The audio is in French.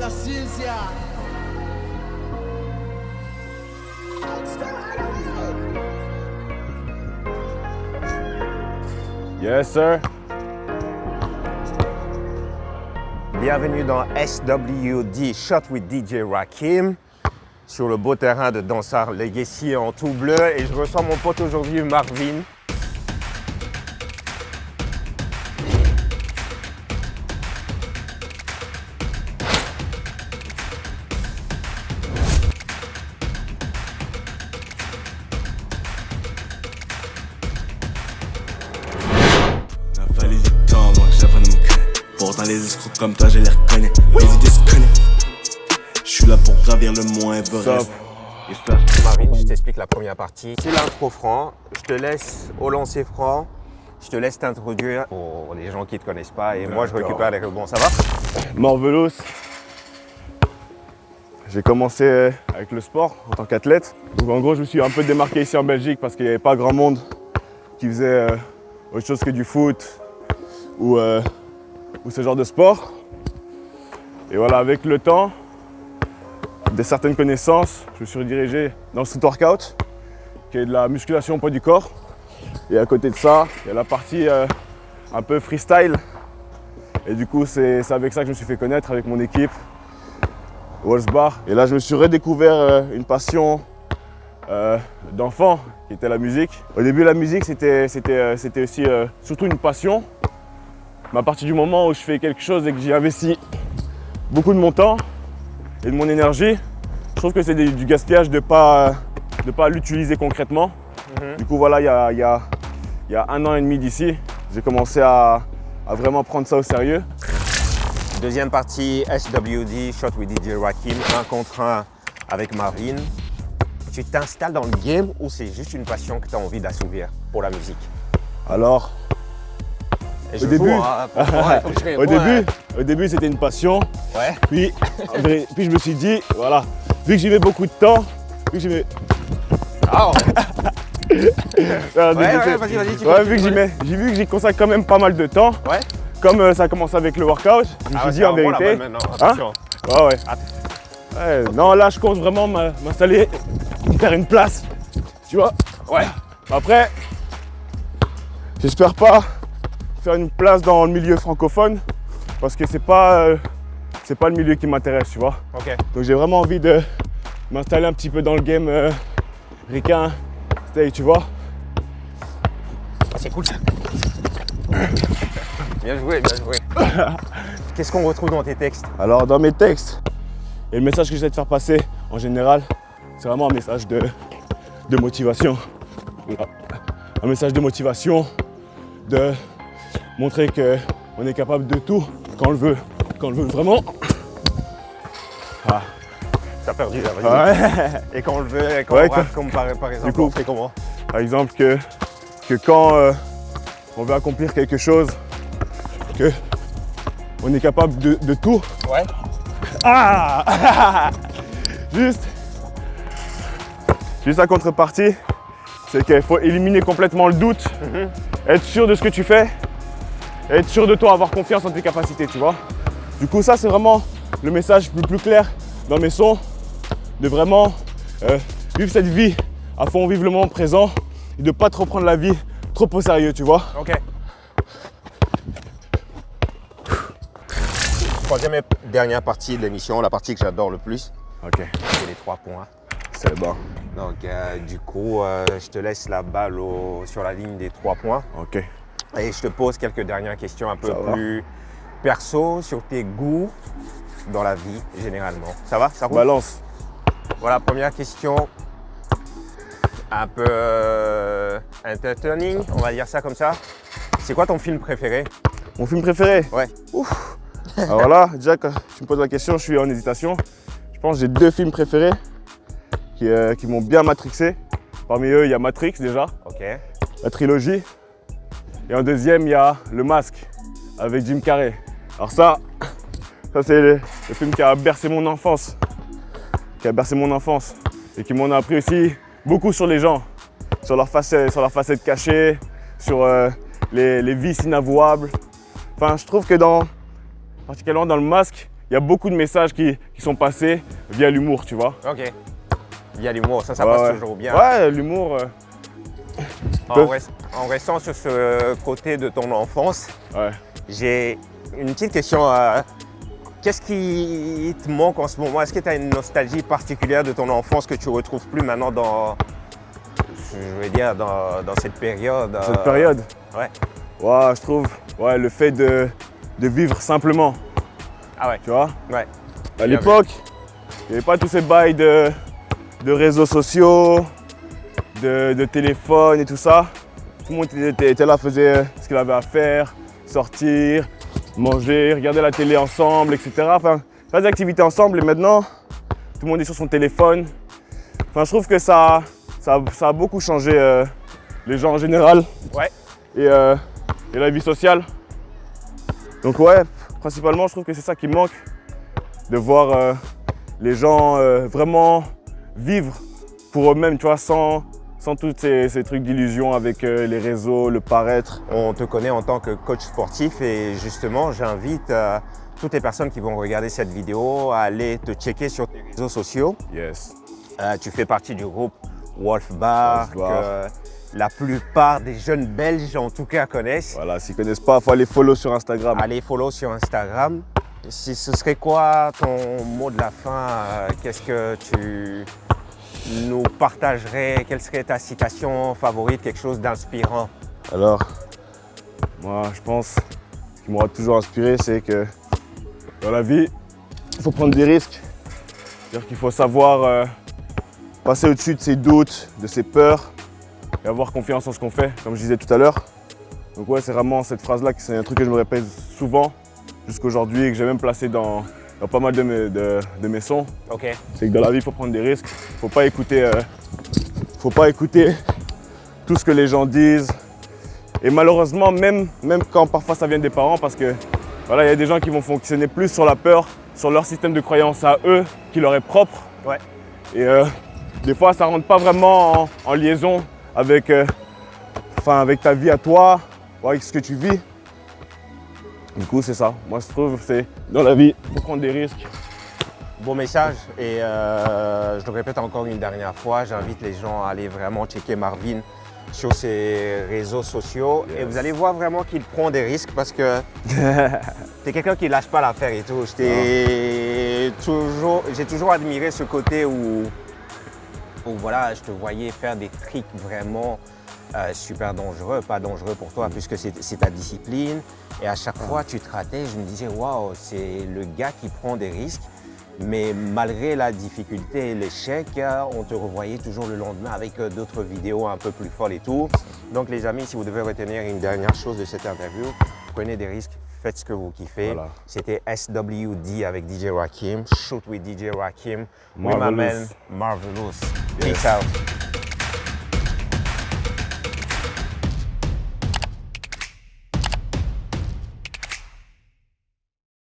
la ciencia. Yes, sir. Bienvenue dans SWD Shot with DJ Rakim sur le beau terrain de Dansard Legacy en tout bleu et je reçois mon pote aujourd'hui Marvin. Les escrocs comme toi, je les reconnais. Les idées se connaissent. Je suis là pour gravir le mont Everest. Marvin, je t'explique la première partie. C'est l'intro franc. Je te laisse au lancer franc. Je te laisse t'introduire pour les gens qui ne te connaissent pas et moi je récupère les rebonds. Ça va? Morvelos. J'ai commencé avec le sport en tant qu'athlète. Donc en gros, je me suis un peu démarqué ici en Belgique parce qu'il n'y avait pas grand monde qui faisait euh, autre chose que du foot ou, euh, ou ce genre de sport. Et voilà, avec le temps, de certaines connaissances, je me suis redirigé dans le street workout, qui est de la musculation au poids du corps. Et à côté de ça, il y a la partie euh, un peu freestyle, et du coup, c'est avec ça que je me suis fait connaître avec mon équipe, Wolfsbar. Et là, je me suis redécouvert euh, une passion euh, d'enfant, qui était la musique. Au début, la musique, c'était aussi surtout une passion. Mais à partir du moment où je fais quelque chose et que j'y investis beaucoup de mon temps et de mon énergie, je trouve que c'est du gaspillage de ne pas, de pas l'utiliser concrètement. Du coup, voilà, il y a, il y a- il y a un an et demi d'ici, j'ai commencé à, à vraiment prendre ça au sérieux. Deuxième partie, SWD, Shot with DJ Rakim, un contre un avec Marvin. Tu t'installes dans le game ou c'est juste une passion que tu as envie d'assouvir pour la musique? Alors, au réponde, début, au début c'était une passion. hein. Ouais. Puis, puis je me suis dit, voilà, vu que j'y mets beaucoup de temps, vu que j'y mets. Ah, ouais, vas-y, vas-y, Ouais, vu que j'y mets, j'ai vu que j'y consacre quand même pas mal de temps. ouais. Comme euh, ça a commencé avec le workout, je me Ah, suis ouais, dit en bon vérité. maintenant, attention. Ouais, ouais. Ouais, Non, là, je compte vraiment m'installer, faire une place. Tu vois Ouais. Après, j'espère pas faire une place dans le milieu francophone parce que c'est pas, euh, c'est pas le milieu qui m'intéresse, tu vois. Donc j'ai vraiment envie de m'installer un petit peu dans le game euh, ricain, stay, tu vois. Ah, c'est cool ça. Bien joué, bien joué. Qu'est-ce qu'on retrouve dans tes textes? Alors dans mes textes, et le message que j'essaie de faire passer en général, c'est vraiment un message de, de motivation. Un message de motivation, de montrer qu'on est capable de tout quand on le veut, quand on le veut vraiment. Ah. T'as perdu là, vas-y. Ouais. Et quand on le veut, et quand Ouais, on comme par, par exemple, coup- on fait comment? Par exemple, que, que quand euh, on veut accomplir quelque chose, que on est capable de, de tout. Ouais. Ah Juste, juste la contrepartie, c'est qu'il faut éliminer complètement le doute, être sûr de ce que tu fais, être sûr de toi, avoir confiance en tes capacités, tu vois. Du coup, ça, c'est vraiment le message le plus clair dans mes sons, de vraiment euh, vivre cette vie à fond, vivre le moment présent et de ne pas trop prendre la vie trop au sérieux, tu vois. Ok. Troisième et dernière partie de l'émission, la partie que j'adore le plus, Ok, c'est les trois points. c'est bon. Donc, euh, du coup, euh, je te laisse la balle au- sur la ligne des trois points Ok. Et je te pose quelques dernières questions un peu Ça va. plus perso sur tes goûts dans la vie généralement. Ça va? Ça roule? Balance. Voilà, première question. Un peu euh, entertaining, on va dire ça comme ça. C'est quoi ton film préféré? Mon film préféré? Ouais. Alors là, déjà, quand tu me poses la question, je suis en hésitation. Je pense que j'ai deux films préférés qui, euh, qui m'ont bien matrixé. Parmi eux, il y a Matrix déjà, Ok. la trilogie. Et en deuxième, il y a Le Masque avec Jim Carrey. Alors ça, ça c'est le, le film qui a bercé mon enfance. Qui a bercé mon enfance. Et qui m'en a appris aussi beaucoup sur les gens. Sur leurs facettes, sur leurs facettes cachées, sur euh, les, les vices inavouables. Enfin, je trouve que dans, particulièrement dans Le Masque, il y a beaucoup de messages qui, qui sont passés via l'humour, tu vois. Ok. Il y a l'humour, ça, ça Ouais, passe ouais. toujours bien. Ouais, l'humour, euh, En, Peuvent- rest- en restant sur ce côté de ton enfance, ouais. j'ai une petite question. euh, Qu'est-ce qui te manque en ce moment? Est-ce que tu as une nostalgie particulière de ton enfance que tu ne retrouves plus maintenant dans, je veux dire, dans, dans cette période euh, Cette période? ouais. Ouais, je trouve, ouais, le fait de, de vivre simplement, Ah ouais, tu vois? ouais. À l'époque, il n'y avait pas tous ces bails de, de réseaux sociaux, de, de téléphone et tout ça. Tout le monde était, était là, faisait ce qu'il avait à faire, sortir, manger, regarder la télé ensemble, etc. Enfin, faire des activités ensemble et maintenant, tout le monde est sur son téléphone. Enfin, je trouve que ça, ça, a- ça a beaucoup changé euh, les gens en général Ouais. et, euh, et la vie sociale. Donc ouais, principalement, je trouve que c'est ça qui me manque de voir euh, les gens vraiment vivre pour eux-mêmes, tu vois, sans, sans tous ces, ces trucs d'illusion avec euh, les réseaux, le paraître. On te connaît en tant que coach sportif et justement, j'invite euh, toutes les personnes qui vont regarder cette vidéo à aller te checker sur tes réseaux sociaux. Yes. Euh, tu fais partie du groupe Wolf Bar, Wolf Bar. que la plupart des jeunes Belges en tout cas connaissent. Voilà, s'ils connaissent pas, il faut aller follow sur Instagram. Allez follow sur Instagram. Si ce serait quoi ton mot de la fin Qu'est-ce que tu nous partagerais Quelle serait ta citation favorite Quelque chose d'inspirant? Alors, moi, je pense, ce qui m'aura toujours inspiré, c'est que dans la vie, il faut prendre des risques. C'est-à-dire qu'il faut savoir euh, passer au-dessus de ses doutes, de ses peurs et avoir confiance en ce qu'on fait, comme je disais tout à l'heure. Donc ouais, c'est vraiment cette phrase-là, c'est un truc que je me répète souvent jusqu'aujourd'hui et que j'ai même placé dans, dans pas mal de mes, de- de mes sons. C'est que dans la vie, il faut prendre des risques. Il faut pas écouter, euh, faut pas écouter tout ce que les gens disent. Et malheureusement, même, même quand parfois ça vient des parents, parce que voilà, il y a des gens qui vont fonctionner plus sur la peur, sur leur système de croyance à eux, qui leur est propre. Ouais. Et euh, des fois, ça rentre pas vraiment en, en liaison avec, euh, enfin, avec ta vie à toi, ou avec ce que tu vis. Du coup, c'est ça. Moi, je trouve, c'est dans la vie, il faut prendre des risques. Beau message et euh, je le répète encore une dernière fois, j'invite les gens à aller vraiment checker Marvin sur ses réseaux sociaux et vous allez voir vraiment qu'il prend des risques parce que t'es quelqu'un qui lâche pas l'affaire et tout. Je t'ai toujours, j'ai toujours admiré ce côté où, où voilà, je te voyais faire des tricks vraiment euh, super dangereux, pas dangereux pour toi puisque c'est ta discipline. Et à chaque fois tu te ratais, je me disais waouh, c'est le gars qui prend des risques. Mais malgré la difficulté et l'échec, euh, on te revoyait toujours le lendemain avec euh, d'autres vidéos un peu plus folles et tout. Donc les amis, si vous devez retenir une dernière chose de cette interview, prenez des risques, faites ce que vous kiffez. Voilà. C'était SWD avec DJ Rakim, Shoot with DJ Rakim. Marvelous. Marvelous. Yes. Peace out.